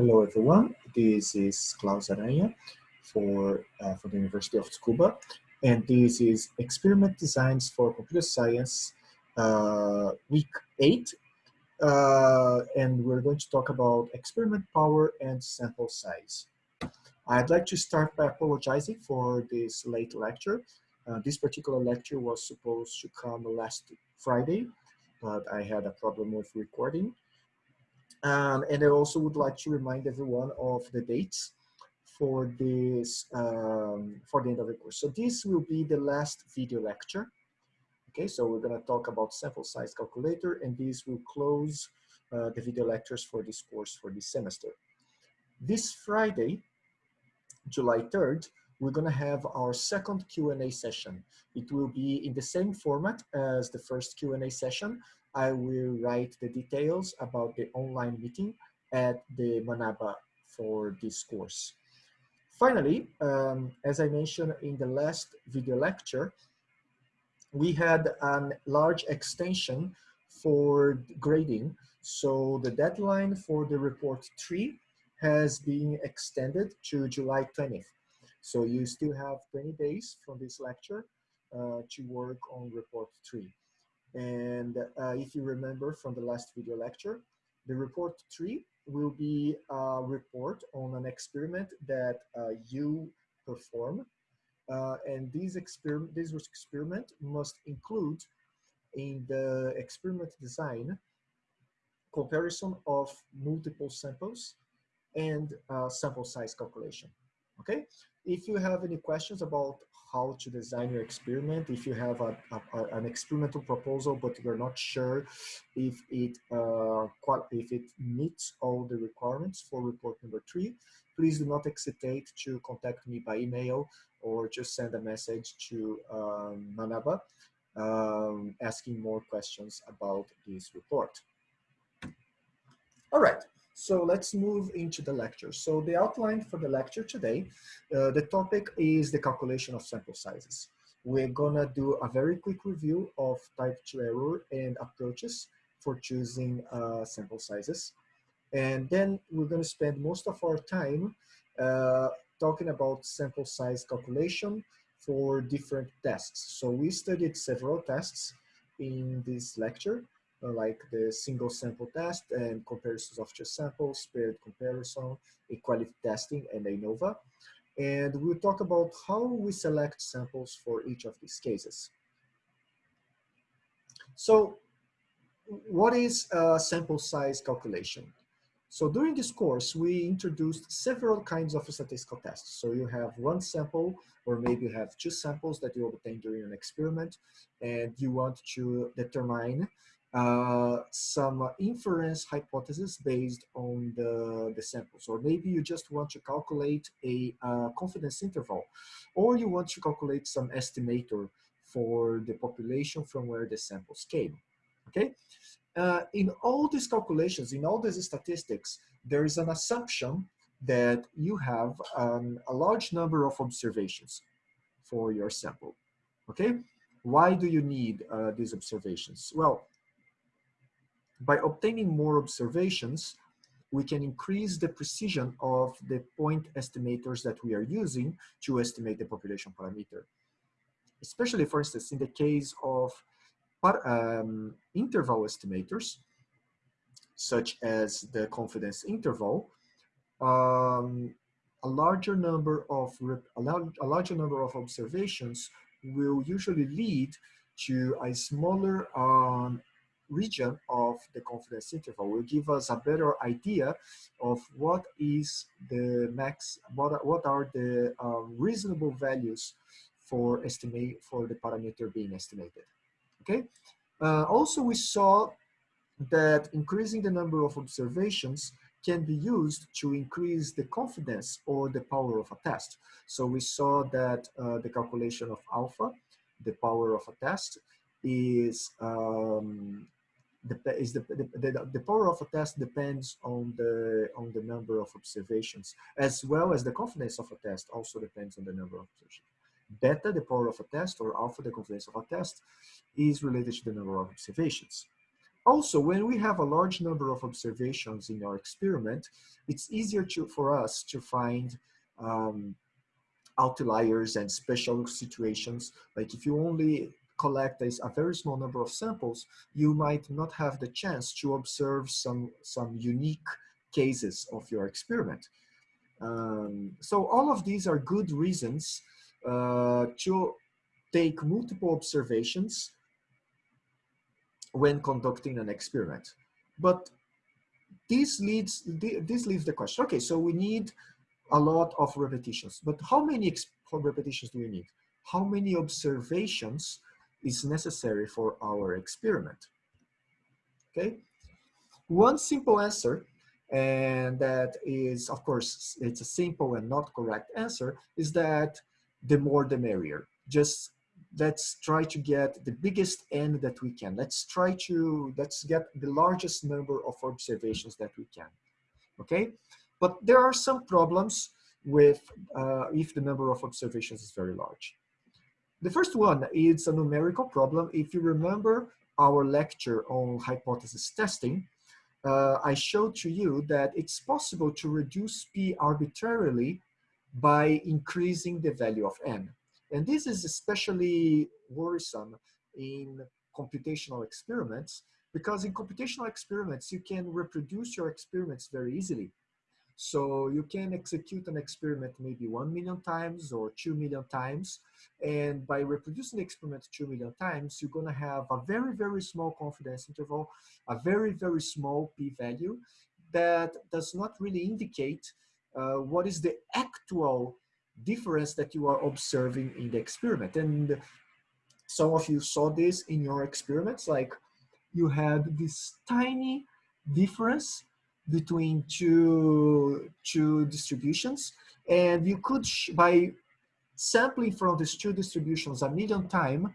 Hello everyone, this is Claus Aranha for, uh, for the University of Tsukuba and this is Experiment Designs for Computer Science uh, week 8 uh, and we're going to talk about experiment power and sample size. I'd like to start by apologizing for this late lecture. Uh, this particular lecture was supposed to come last Friday, but I had a problem with recording um, and I also would like to remind everyone of the dates for this, um, for the end of the course. So this will be the last video lecture. Okay, so we're gonna talk about sample size calculator and this will close uh, the video lectures for this course for this semester. This Friday, July 3rd, we're gonna have our second Q&A session. It will be in the same format as the first Q&A session, I will write the details about the online meeting at the Manaba for this course. Finally, um, as I mentioned in the last video lecture, we had a large extension for grading. So the deadline for the report three has been extended to July 20th. So you still have 20 days from this lecture uh, to work on report three. And uh, if you remember from the last video lecture, the report three will be a report on an experiment that uh, you perform. Uh, and this experiment, this experiment must include in the experiment design comparison of multiple samples and uh, sample size calculation. Okay, if you have any questions about how to design your experiment, if you have a, a, an experimental proposal but you're not sure if it uh, if it meets all the requirements for report number three, please do not hesitate to contact me by email or just send a message to um, Manaba um, asking more questions about this report. All right. So let's move into the lecture. So the outline for the lecture today, uh, the topic is the calculation of sample sizes. We're gonna do a very quick review of type 2 error and approaches for choosing uh, sample sizes. And then we're gonna spend most of our time uh, talking about sample size calculation for different tests. So we studied several tests in this lecture like the single sample test and comparisons of two samples, paired comparison, equality testing, and ANOVA. And we'll talk about how we select samples for each of these cases. So what is a sample size calculation? So during this course, we introduced several kinds of statistical tests. So you have one sample, or maybe you have two samples that you obtain during an experiment, and you want to determine uh, some inference hypothesis based on the, the samples. Or maybe you just want to calculate a uh, confidence interval, or you want to calculate some estimator for the population from where the samples came, okay? Uh, in all these calculations, in all these statistics, there is an assumption that you have um, a large number of observations for your sample, okay? Why do you need uh, these observations? Well, by obtaining more observations, we can increase the precision of the point estimators that we are using to estimate the population parameter. Especially, for instance, in the case of um, interval estimators, such as the confidence interval, um, a larger number of a, large, a larger number of observations will usually lead to a smaller um, region of the confidence interval will give us a better idea of what is the max, what, what are the um, reasonable values for estimate for the parameter being estimated. Okay. Uh, also, we saw that increasing the number of observations can be used to increase the confidence or the power of a test. So we saw that uh, the calculation of alpha, the power of a test, is um, is the, the, the, power of a test depends on the on the number of observations as well as the confidence of a test also depends on the number of observations beta the power of a test or alpha the confidence of a test is related to the number of observations Also, when we have a large number of observations in our experiment, it's easier to, for us to find um, outliers and special situations. Like if you only collect a, a, very small number of samples, you might not have the chance to observe some, some unique cases of your experiment. Um, so all of these are good reasons uh, to take multiple observations when conducting an experiment. But this leads this leaves the question. Okay, so we need a lot of repetitions, but how many repetitions do we need? How many observations is necessary for our experiment? Okay, one simple answer, and that is, of course, it's a simple and not correct answer, is that the more the merrier. Just let's try to get the biggest n that we can. Let's try to, let's get the largest number of observations that we can, okay? But there are some problems with uh, if the number of observations is very large. The first one is a numerical problem. If you remember our lecture on hypothesis testing, uh, I showed to you that it's possible to reduce P arbitrarily by increasing the value of N. And this is especially worrisome in computational experiments because in computational experiments, you can reproduce your experiments very easily. So you can execute an experiment maybe 1 million times or 2 million times. And by reproducing the experiment 2 million times, you're going to have a very, very small confidence interval, a very, very small p-value that does not really indicate uh, what is the actual difference that you are observing in the experiment. And some of you saw this in your experiments, like you had this tiny difference between two, two distributions. And you could, by sampling from these two distributions a million time,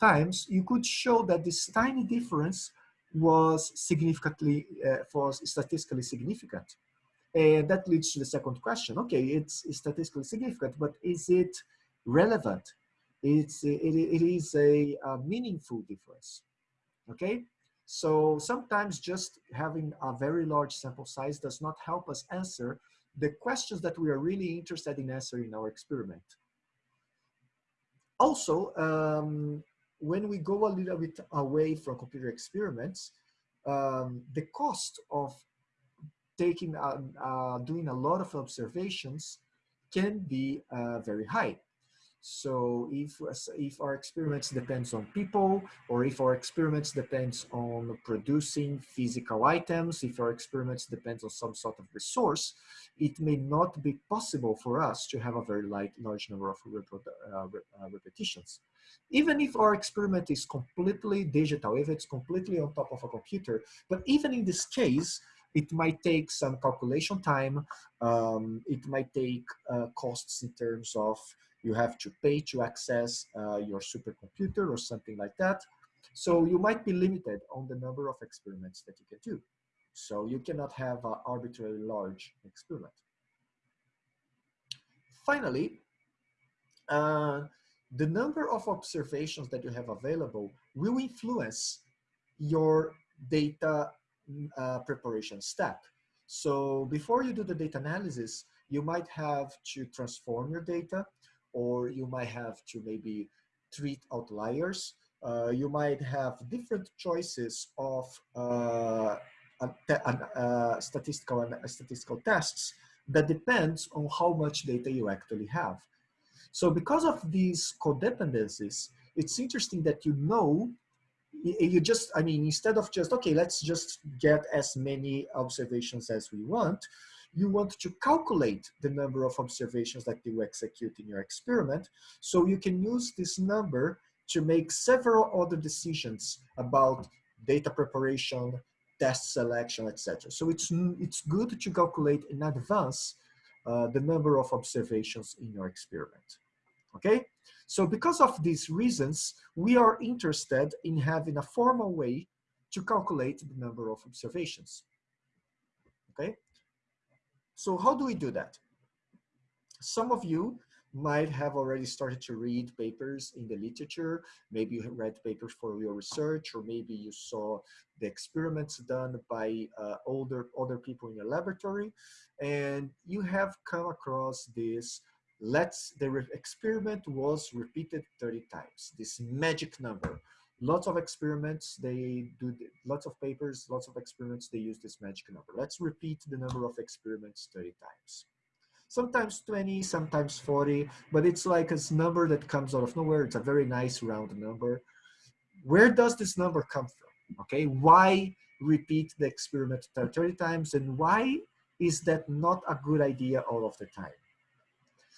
times, you could show that this tiny difference was significantly, uh, was statistically significant. And that leads to the second question. Okay, it's, statistically significant, but is it relevant? It's, it, it is a, a meaningful difference, okay? So sometimes just having a very large sample size does not help us answer the questions that we are really interested in answering in our experiment. Also, um, when we go a little bit away from computer experiments, um, the cost of taking, uh, uh, doing a lot of observations can be uh, very high. So if, if our experiments depends on people, or if our experiments depends on producing physical items, if our experiments depends on some sort of resource, it may not be possible for us to have a very light, large number of uh, uh, repetitions. Even if our experiment is completely digital, if it's completely on top of a computer, but even in this case, it might take some calculation time. Um, it might take uh, costs in terms of you have to pay to access uh, your supercomputer or something like that. So you might be limited on the number of experiments that you can do. So you cannot have an arbitrarily large experiment. Finally, uh, the number of observations that you have available will influence your data uh, preparation step. So before you do the data analysis, you might have to transform your data or you might have to maybe treat outliers. Uh, you might have different choices of uh, uh, statistical and statistical tests that depends on how much data you actually have. So because of these codependencies, it's interesting that you know, you just, I mean, instead of just, okay, let's just get as many observations as we want, you want to calculate the number of observations that you execute in your experiment. So you can use this number to make several other decisions about data preparation, test selection, etc. So it's, it's good to calculate in advance uh, the number of observations in your experiment. Okay, so because of these reasons, we are interested in having a formal way to calculate the number of observations. Okay, so how do we do that? Some of you might have already started to read papers in the literature. Maybe you read papers for your research, or maybe you saw the experiments done by uh, older other people in your laboratory, and you have come across this. Let's the experiment was repeated 30 times. This magic number. Lots of experiments. They do lots of papers, lots of experiments. They use this magic number. Let's repeat the number of experiments 30 times sometimes 20, sometimes 40, but it's like a number that comes out of nowhere. It's a very nice round number. Where does this number come from? Okay, why repeat the experiment 30 times and why is that not a good idea all of the time?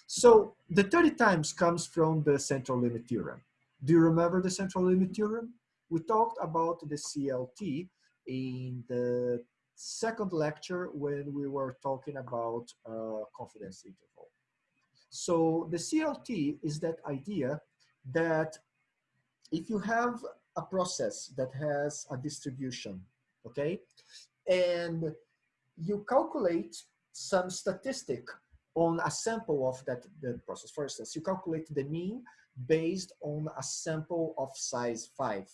So the 30 times comes from the central limit theorem. Do you remember the central limit theorem? We talked about the CLT in the second lecture when we were talking about uh, confidence interval. So the CLT is that idea that if you have a process that has a distribution, okay, and you calculate some statistic on a sample of that the process. For instance, you calculate the mean based on a sample of size five.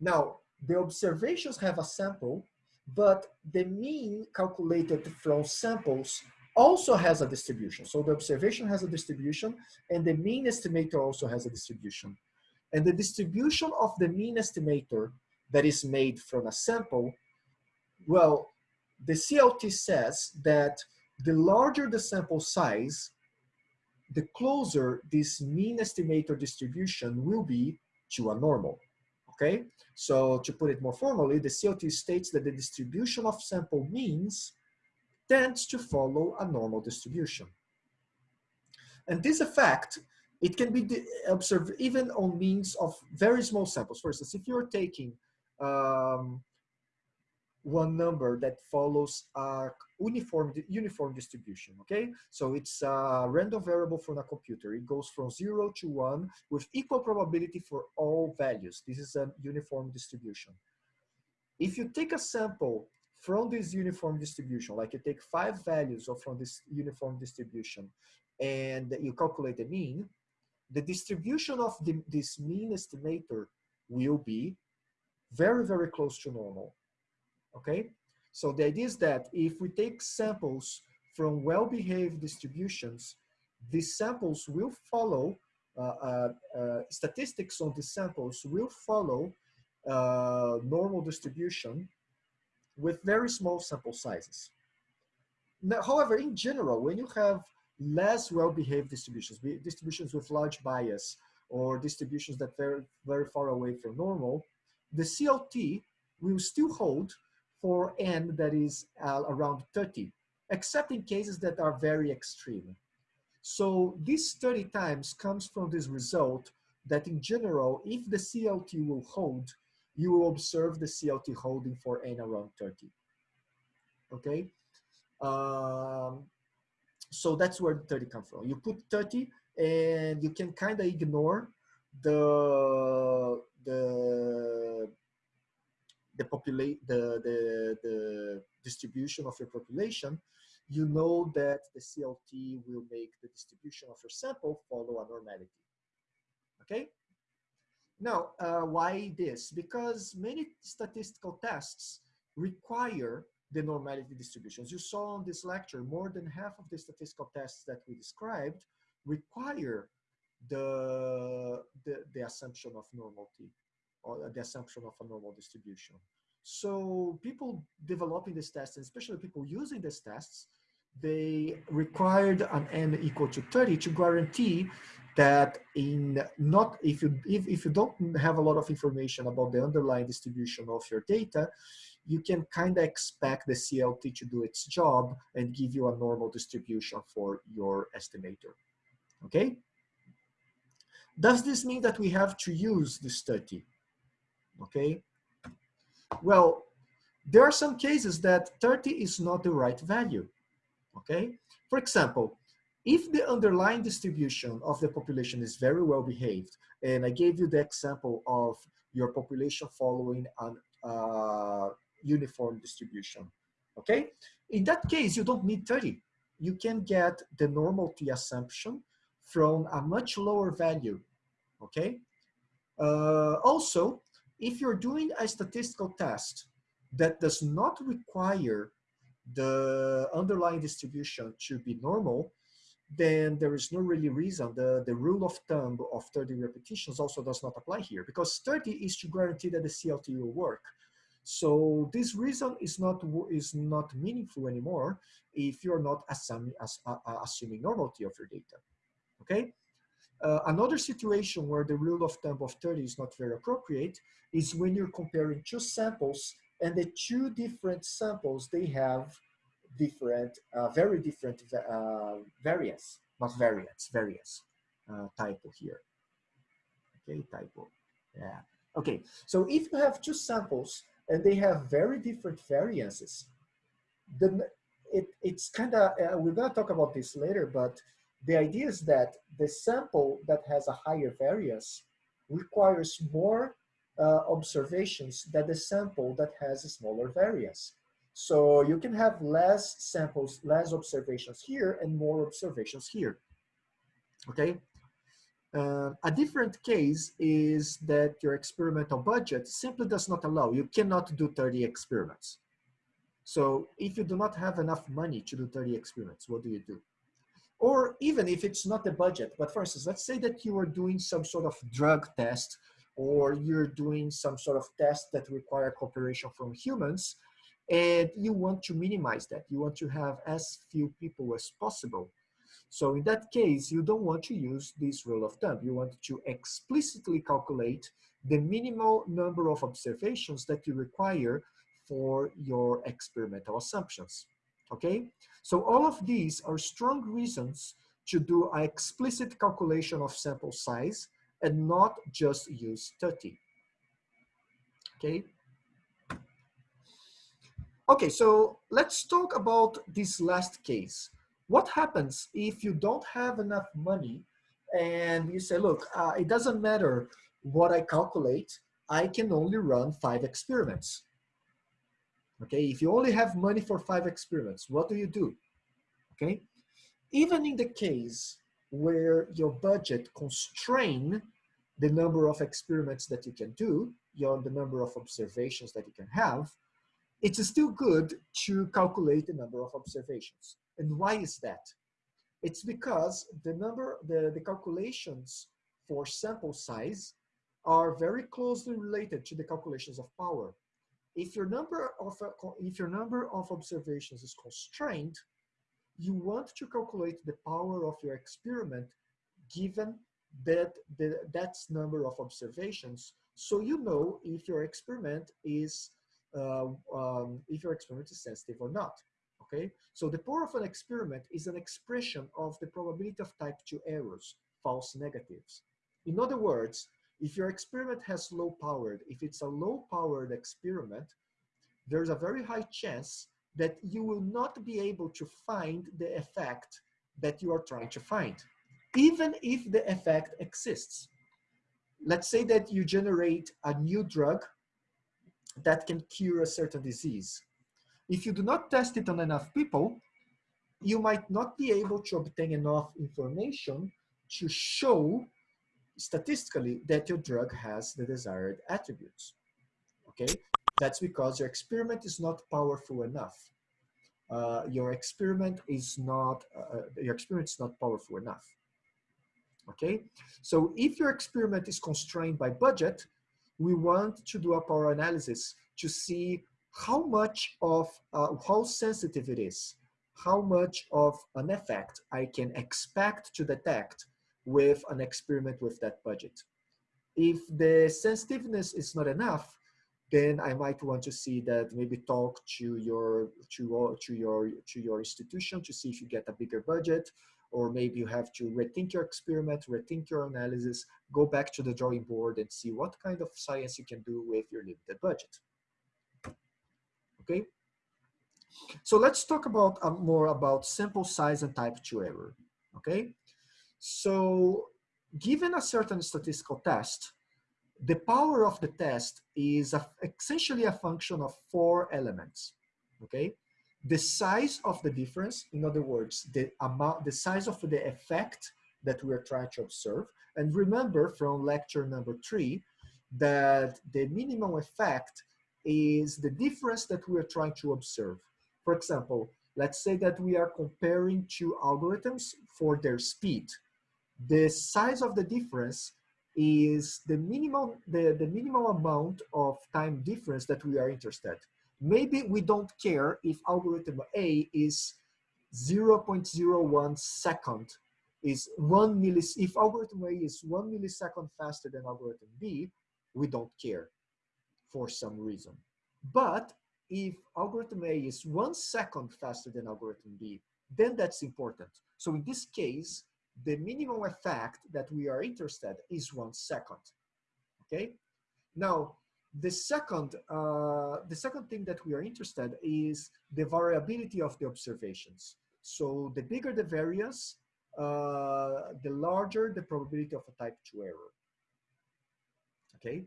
Now, the observations have a sample but the mean calculated from samples also has a distribution. So the observation has a distribution and the mean estimator also has a distribution. And the distribution of the mean estimator that is made from a sample, well, the CLT says that the larger the sample size, the closer this mean estimator distribution will be to a normal okay? So to put it more formally, the CLT states that the distribution of sample means tends to follow a normal distribution. And this effect, it can be observed even on means of very small samples. For instance, if you're taking um, one number that follows a uniform uniform distribution okay? So it's a random variable from a computer. It goes from zero to one with equal probability for all values. This is a uniform distribution. If you take a sample from this uniform distribution like you take five values from this uniform distribution and you calculate the mean the distribution of the, this mean estimator will be very very close to normal okay? So the idea is that if we take samples from well-behaved distributions, these samples will follow, uh, uh, uh, statistics on these samples will follow uh, normal distribution with very small sample sizes. Now, however, in general, when you have less well-behaved distributions, distributions with large bias or distributions that very, very far away from normal, the CLT will still hold for n that is uh, around 30, except in cases that are very extreme. So this 30 times comes from this result that in general, if the CLT will hold, you will observe the CLT holding for n around 30. Okay? Um, so that's where the 30 comes from. You put 30 and you can kind of ignore the, the the populate the, the the distribution of your population, you know that the CLT will make the distribution of your sample follow a normality. Okay. Now, uh, why this? Because many statistical tests require the normality distributions. You saw on this lecture, more than half of the statistical tests that we described require the, the, the assumption of normality or the assumption of a normal distribution. So people developing these tests, and especially people using these tests, they required an n equal to 30 to guarantee that in not if you if, if you don't have a lot of information about the underlying distribution of your data you can kind of expect the CLT to do its job and give you a normal distribution for your estimator okay does this mean that we have to use this 30 okay? Well, there are some cases that 30 is not the right value, okay? For example, if the underlying distribution of the population is very well behaved, and I gave you the example of your population following an uh, uniform distribution, okay? In that case, you don't need 30. You can get the normality assumption from a much lower value, okay? Uh, also, if you're doing a statistical test that does not require the underlying distribution to be normal, then there is no really reason. The, the rule of thumb of 30 repetitions also does not apply here because 30 is to guarantee that the CLT will work. So this reason is not is not meaningful anymore if you're not assuming, uh, uh, assuming normality of your data. Okay. Uh, another situation where the rule of thumb of 30 is not very appropriate is when you're comparing two samples and the two different samples, they have different, uh, very different uh, variance, not variance, variance uh, typo here. Okay, typo, yeah. Okay, so if you have two samples and they have very different variances, then it, it's kind of, uh, we're gonna talk about this later, but the idea is that the sample that has a higher variance requires more uh, observations than the sample that has a smaller variance. So you can have less samples, less observations here and more observations here, okay? Uh, a different case is that your experimental budget simply does not allow, you cannot do 30 experiments. So if you do not have enough money to do 30 experiments, what do you do? Or even if it's not a budget, but for instance, let's say that you are doing some sort of drug test or you're doing some sort of test that require cooperation from humans and you want to minimize that. You want to have as few people as possible. So in that case, you don't want to use this rule of thumb. You want to explicitly calculate the minimal number of observations that you require for your experimental assumptions, okay? So all of these are strong reasons to do an explicit calculation of sample size and not just use 30, okay? Okay, so let's talk about this last case. What happens if you don't have enough money and you say, look, uh, it doesn't matter what I calculate, I can only run five experiments. Okay, if you only have money for five experiments, what do you do? Okay, even in the case where your budget constrain the number of experiments that you can do, your, the number of observations that you can have, it's still good to calculate the number of observations. And why is that? It's because the number, the, the calculations for sample size are very closely related to the calculations of power. If your number of, if your number of observations is constrained, you want to calculate the power of your experiment given that the, that's number of observations so you know if your experiment is uh, um, if your experiment is sensitive or not. Okay, so the power of an experiment is an expression of the probability of type 2 errors, false negatives. In other words, if your experiment has low powered, if it's a low powered experiment, there's a very high chance that you will not be able to find the effect that you are trying to find, even if the effect exists. Let's say that you generate a new drug that can cure a certain disease. If you do not test it on enough people, you might not be able to obtain enough information to show statistically that your drug has the desired attributes. Okay, that's because your experiment is not powerful enough. Uh, your experiment is not uh, uh your experiment is not powerful enough. Okay, so if your experiment is constrained by budget, we want to do a power analysis to see how much of, uh, how sensitive it is, how much of an effect I can expect to detect with an experiment with that budget. If the sensitiveness is not enough, then I might want to see that maybe talk to your to, to your to your institution to see if you get a bigger budget or maybe you have to rethink your experiment, rethink your analysis, go back to the drawing board and see what kind of science you can do with your limited budget. Okay, so let's talk about uh, more about sample size and type 2 error. Okay, so given a certain statistical test, the power of the test is a, essentially a function of four elements. Okay, the size of the difference, in other words, the amount, the size of the effect that we are trying to observe. And remember from lecture number three that the minimum effect is the difference that we are trying to observe. For example, let's say that we are comparing two algorithms for their speed. The size of the difference is the minimum, the, the minimum amount of time difference that we are interested. Maybe we don't care if algorithm A is 0.01 second is one millis, if algorithm A is one millisecond faster than algorithm B, we don't care for some reason. But if algorithm A is one second faster than algorithm B, then that's important. So in this case, the minimum effect that we are interested is one second, okay? Now, the second, uh, the second thing that we are interested is the variability of the observations. So the bigger the variance, uh, the larger the probability of a type 2 error. Okay,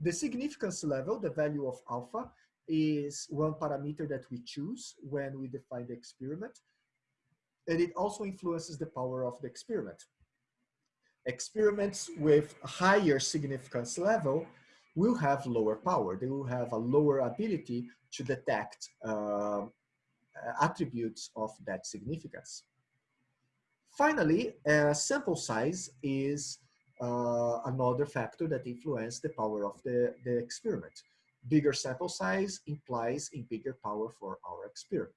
the significance level, the value of alpha, is one parameter that we choose when we define the experiment. And it also influences the power of the experiment. Experiments with higher significance level will have lower power. They will have a lower ability to detect uh, attributes of that significance. Finally, uh, sample size is uh, another factor that influences the power of the, the experiment. Bigger sample size implies a bigger power for our experiment.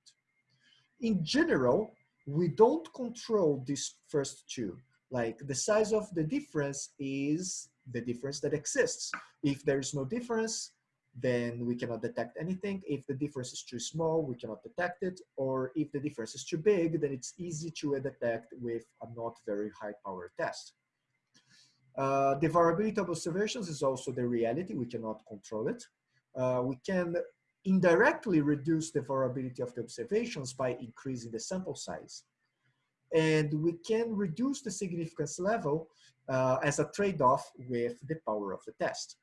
In general, we don't control these first two. Like the size of the difference is the difference that exists. If there is no difference, then we cannot detect anything. If the difference is too small, we cannot detect it. Or if the difference is too big, then it's easy to detect with a not very high power test. Uh, the variability of observations is also the reality. We cannot control it. Uh, we can indirectly reduce the variability of the observations by increasing the sample size. And we can reduce the significance level uh, as a trade-off with the power of the test.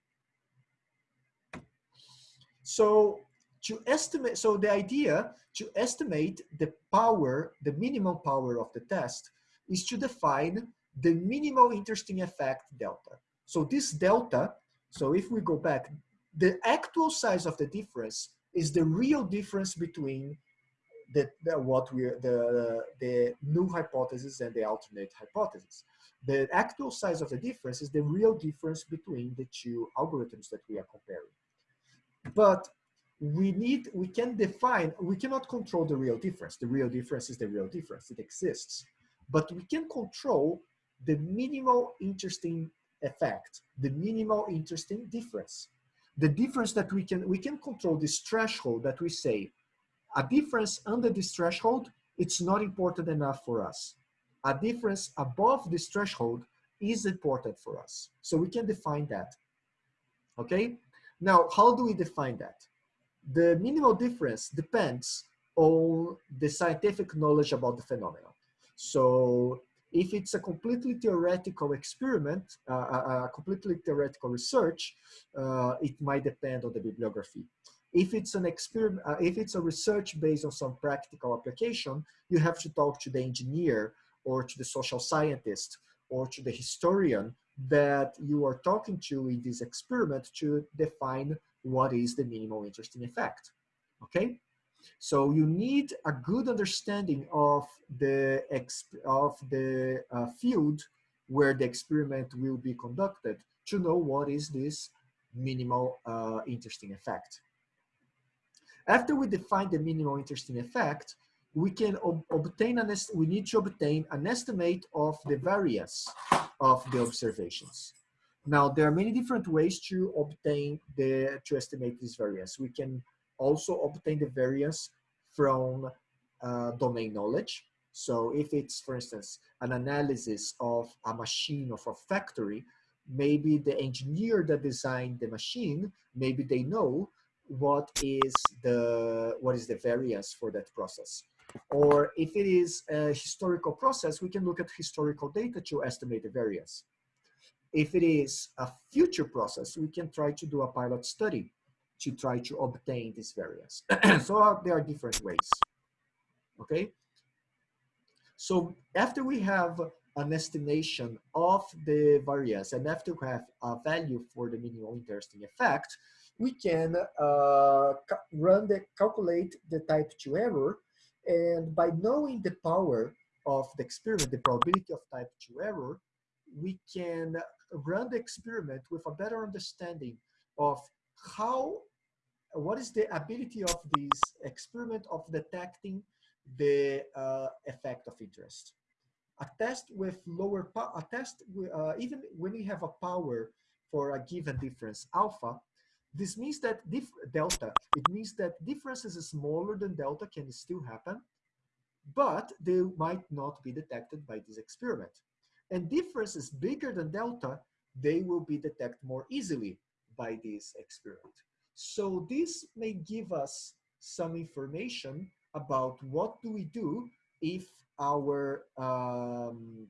So to estimate, so the idea to estimate the power, the minimum power of the test is to define the minimal interesting effect delta. So this delta, so if we go back, the actual size of the difference is the real difference between the, the what we the the null hypothesis and the alternate hypothesis. The actual size of the difference is the real difference between the two algorithms that we are comparing. But we need, we can define, we cannot control the real difference. The real difference is the real difference, it exists. But we can control the minimal interesting effect, the minimal interesting difference. The difference that we can, we can control this threshold that we say, a difference under this threshold, it's not important enough for us. A difference above this threshold is important for us. So we can define that, okay? Now, how do we define that? The minimal difference depends on the scientific knowledge about the phenomenon. So if it's a completely theoretical experiment, uh, a, a, completely theoretical research, uh, it might depend on the bibliography. If it's an experiment, uh, if it's a research based on some practical application, you have to talk to the engineer or to the social scientist or to the historian that you are talking to in this experiment to define what is the minimal interesting effect, okay? So you need a good understanding of the, of the uh, field where the experiment will be conducted to know what is this minimal uh, interesting effect. After we define the minimal interesting effect, we can ob obtain an we need to obtain an estimate of the variance of the observations. Now, there are many different ways to obtain the, to estimate this variance. We can also obtain the variance from uh, domain knowledge. So if it's, for instance, an analysis of a machine of a factory, maybe the engineer that designed the machine, maybe they know what is the, what is the variance for that process. Or if it is a historical process, we can look at historical data to estimate the variance. If it is a future process, we can try to do a pilot study to try to obtain this variance. so there are different ways, okay? So after we have an estimation of the variance and after we have a value for the minimal interesting effect, we can uh, run the calculate the type 2 error and by knowing the power of the experiment, the probability of type 2 error, we can run the experiment with a better understanding of how, what is the ability of this experiment of detecting the uh, effect of interest. A test with lower, power a test, uh, even when we have a power for a given difference alpha, this means that delta, it means that differences smaller than delta can still happen, but they might not be detected by this experiment. And differences bigger than delta, they will be detected more easily by this experiment. So this may give us some information about what do we do if our um,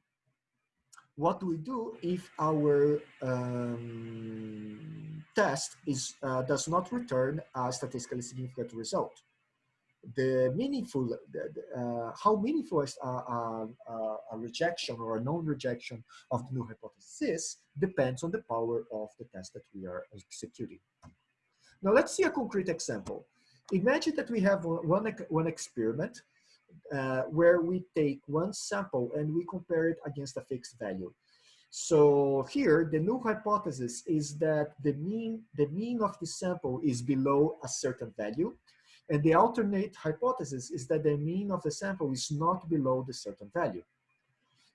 what do we do if our um, test is uh, does not return a statistically significant result? The meaningful, uh, how meaningful is a, a, a, rejection or a non-rejection of the null hypothesis depends on the power of the test that we are executing. Now let's see a concrete example. Imagine that we have one, one experiment uh, where we take one sample and we compare it against a fixed value. So here, the null hypothesis is that the mean, the mean of the sample is below a certain value. And the alternate hypothesis is that the mean of the sample is not below the certain value.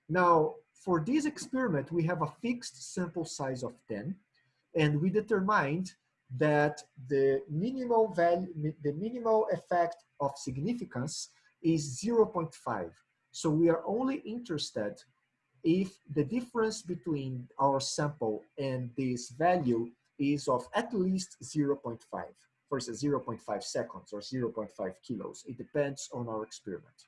Now, for this experiment, we have a fixed sample size of 10, and we determined that the minimal value, the minimal effect of significance is 0.5. So we are only interested if the difference between our sample and this value is of at least 0.5 versus 0.5 seconds or 0.5 kilos. It depends on our experiment.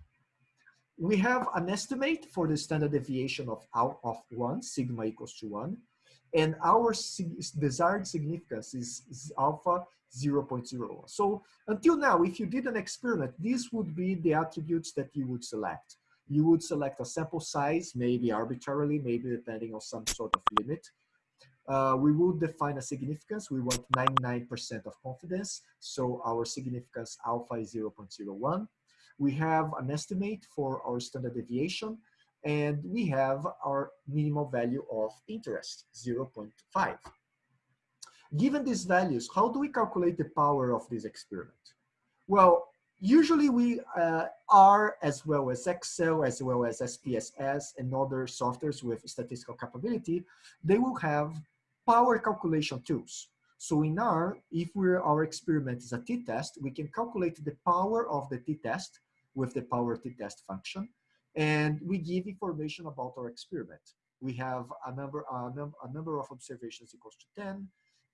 We have an estimate for the standard deviation of, out of 1, sigma equals to 1, and our desired significance is, alpha 0.01. So until now, if you did an experiment, these would be the attributes that you would select. You would select a sample size, maybe arbitrarily, maybe depending on some sort of limit. Uh, we would define a significance. We want 99% of confidence. So our significance alpha is 0.01. We have an estimate for our standard deviation and we have our minimal value of interest, 0.5. Given these values, how do we calculate the power of this experiment? Well, usually we uh, R as well as Excel, as well as SPSS and other softwares with statistical capability, they will have power calculation tools. So in R, if we're, our experiment is a t-test, we can calculate the power of the t-test with the power t-test function and we give information about our experiment. We have a number, a, num a number of observations equals to 10,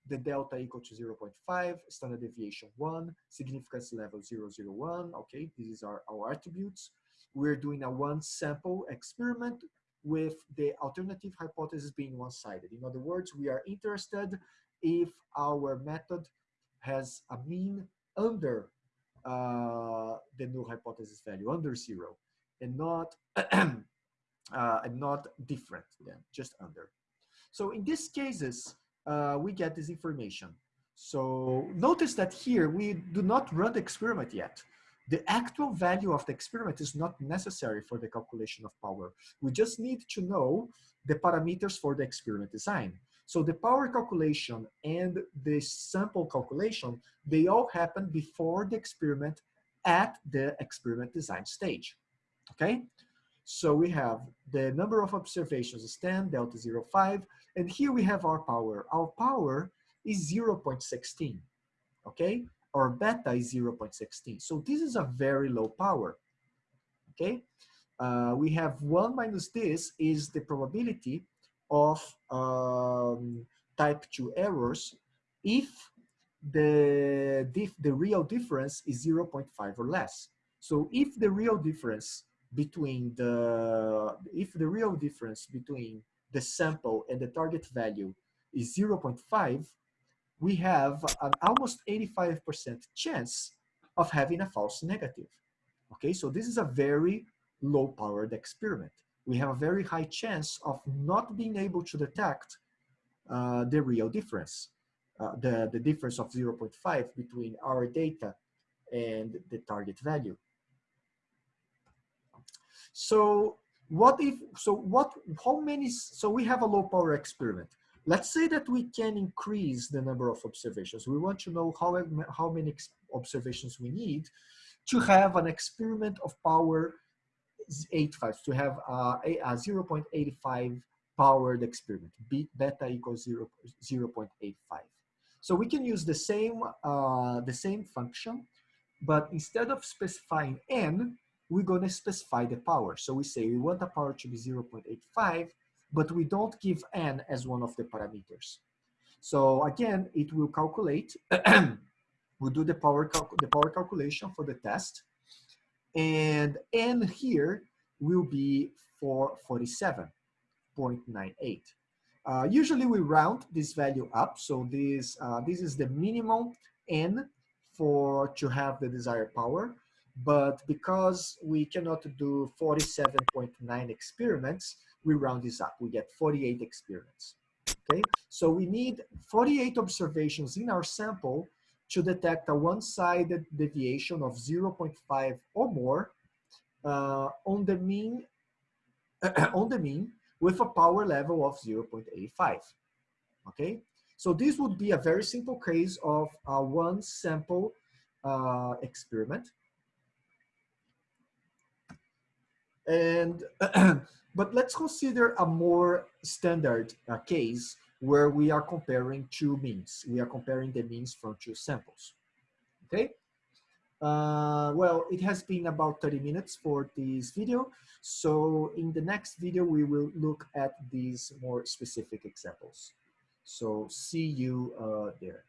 the delta equal to 0.5, standard deviation 1, significance level 001, okay, these are our attributes. We're doing a one sample experiment with the alternative hypothesis being one-sided. In other words, we are interested if our method has a mean under uh, the null hypothesis value, under zero and not uh, and not different than just under. So in these cases, uh, we get this information. So notice that here we do not run the experiment yet. The actual value of the experiment is not necessary for the calculation of power. We just need to know the parameters for the experiment design. So the power calculation and the sample calculation, they all happen before the experiment at the experiment design stage okay? So we have the number of observations is 10, delta 0.5, and here we have our power. Our power is 0.16, okay? Our beta is 0.16. So this is a very low power, okay? Uh, we have one minus this is the probability of um, type 2 errors if the, the real difference is 0.5 or less. So if the real difference between the, if the real difference between the sample and the target value is 0.5, we have an almost 85% chance of having a false negative. Okay, so this is a very low powered experiment. we have a very high chance of not being able to detect uh, the real difference, uh, the, the difference of 0.5 between our data and the target value. So what if, so what, how many, so we have a low power experiment. Let's say that we can increase the number of observations. We want to know how, how many observations we need to have an experiment of power 85, to have a, a 0.85 powered experiment, beta equals 0, 0.85. So we can use the same, uh, the same function, but instead of specifying n, we're going to specify the power. So we say we want the power to be 0.85, but we don't give n as one of the parameters. So again, it will calculate, we'll do the power, the power calculation for the test. And n here will be for 47.98. Uh, usually we round this value up. So this, uh, this is the minimum n for to have the desired power. But because we cannot do 47.9 experiments, we round this up. We get 48 experiments. Okay, so we need 48 observations in our sample to detect a one-sided deviation of 0.5 or more uh, on the mean on the mean with a power level of 0.85. Okay, so this would be a very simple case of a one sample uh, experiment And but let's consider a more standard uh, case where we are comparing two means. We are comparing the means from two samples. Okay. Uh, well, it has been about 30 minutes for this video. So in the next video, we will look at these more specific examples. So see you uh, there.